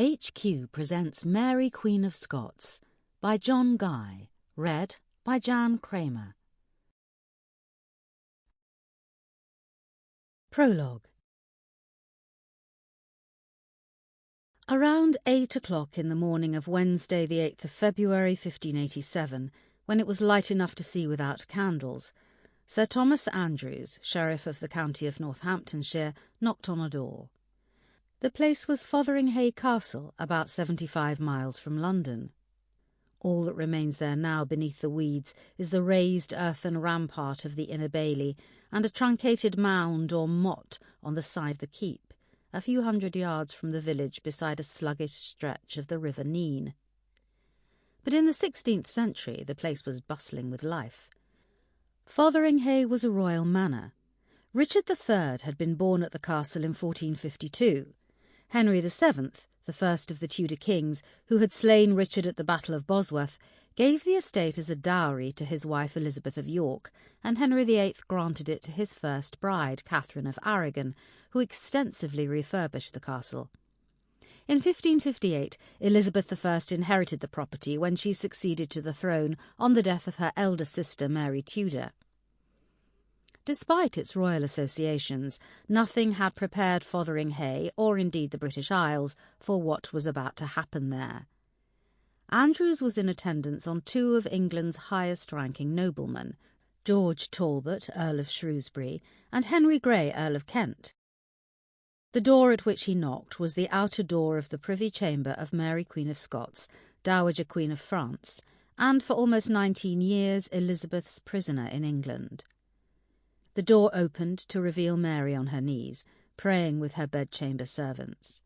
HQ presents Mary Queen of Scots by John Guy, read by Jan Kramer. Prologue Around eight o'clock in the morning of Wednesday, the 8th of February, 1587, when it was light enough to see without candles, Sir Thomas Andrews, Sheriff of the county of Northamptonshire, knocked on a door. The place was Fotheringhay Castle, about seventy five miles from London. All that remains there now beneath the weeds is the raised earthen rampart of the Inner Bailey and a truncated mound or motte on the side of the keep, a few hundred yards from the village beside a sluggish stretch of the River Nene. But in the sixteenth century the place was bustling with life. Fotheringhay was a royal manor. Richard III had been born at the castle in 1452 Henry VII, the first of the Tudor kings, who had slain Richard at the Battle of Bosworth, gave the estate as a dowry to his wife Elizabeth of York, and Henry VIII granted it to his first bride, Catherine of Aragon, who extensively refurbished the castle. In 1558, Elizabeth I inherited the property when she succeeded to the throne on the death of her elder sister Mary Tudor. Despite its royal associations, nothing had prepared Fotheringhay, or indeed the British Isles, for what was about to happen there. Andrews was in attendance on two of England's highest ranking noblemen, George Talbot, Earl of Shrewsbury, and Henry Grey, Earl of Kent. The door at which he knocked was the outer door of the privy chamber of Mary Queen of Scots, Dowager Queen of France, and for almost nineteen years Elizabeth's prisoner in England. The door opened to reveal Mary on her knees, praying with her bedchamber servants.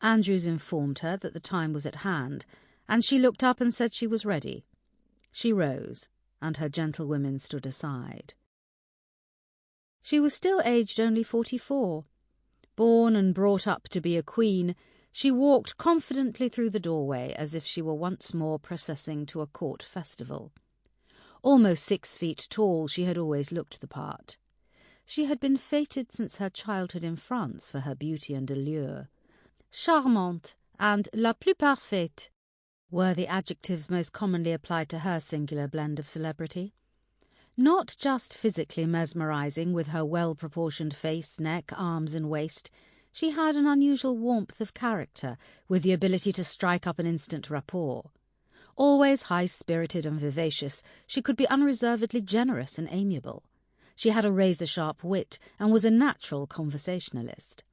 Andrews informed her that the time was at hand, and she looked up and said she was ready. She rose, and her gentlewomen stood aside. She was still aged only forty-four. Born and brought up to be a queen, she walked confidently through the doorway as if she were once more processing to a court festival. Almost six feet tall, she had always looked the part. She had been feted since her childhood in France for her beauty and allure. Charmante and la plus parfaite were the adjectives most commonly applied to her singular blend of celebrity. Not just physically mesmerizing with her well proportioned face, neck, arms, and waist, she had an unusual warmth of character, with the ability to strike up an instant rapport. Always high spirited and vivacious, she could be unreservedly generous and amiable. She had a razor sharp wit and was a natural conversationalist.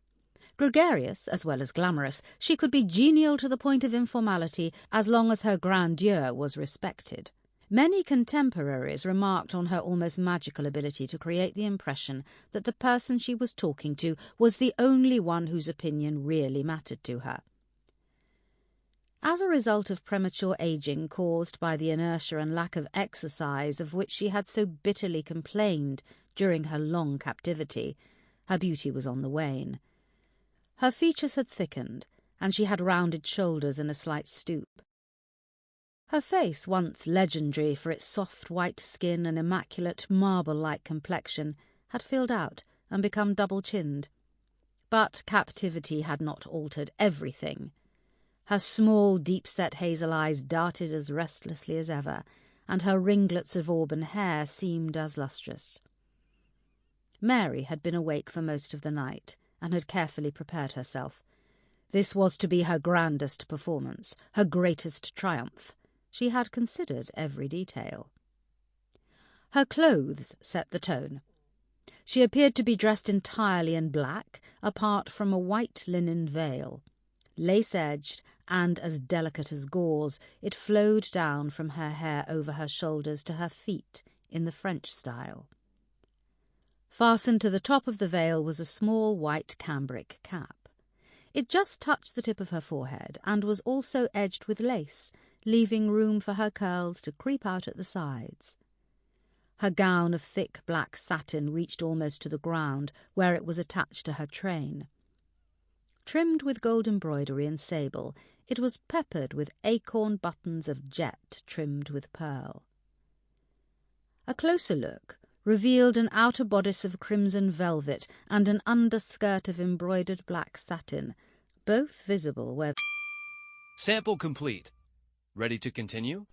Gregarious as well as glamorous, she could be genial to the point of informality as long as her grandeur was respected. Many contemporaries remarked on her almost magical ability to create the impression that the person she was talking to was the only one whose opinion really mattered to her. As a result of premature aging caused by the inertia and lack of exercise of which she had so bitterly complained during her long captivity, her beauty was on the wane. Her features had thickened, and she had rounded shoulders and a slight stoop. Her face, once legendary for its soft white skin and immaculate marble like complexion, had filled out and become double chinned. But captivity had not altered everything. Her small, deep set hazel eyes darted as restlessly as ever, and her ringlets of auburn hair seemed as lustrous. Mary had been awake for most of the night and had carefully prepared herself. This was to be her grandest performance, her greatest triumph. She had considered every detail. Her clothes set the tone. She appeared to be dressed entirely in black, apart from a white linen veil. Lace edged and as delicate as gauze, it flowed down from her hair over her shoulders to her feet in the French style. Fastened to the top of the veil was a small white cambric cap. It just touched the tip of her forehead and was also edged with lace, leaving room for her curls to creep out at the sides. Her gown of thick black satin reached almost to the ground, where it was attached to her train. Trimmed with gold embroidery and sable, it was peppered with acorn buttons of jet trimmed with pearl. A closer look revealed an outer bodice of crimson velvet and an underskirt of embroidered black satin, both visible where Sample complete. Ready to continue?